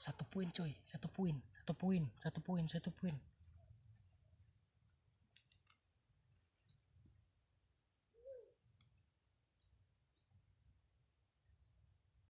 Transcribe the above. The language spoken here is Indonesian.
satu poin coy. Satu poin. Satu poin satu poin satu poin.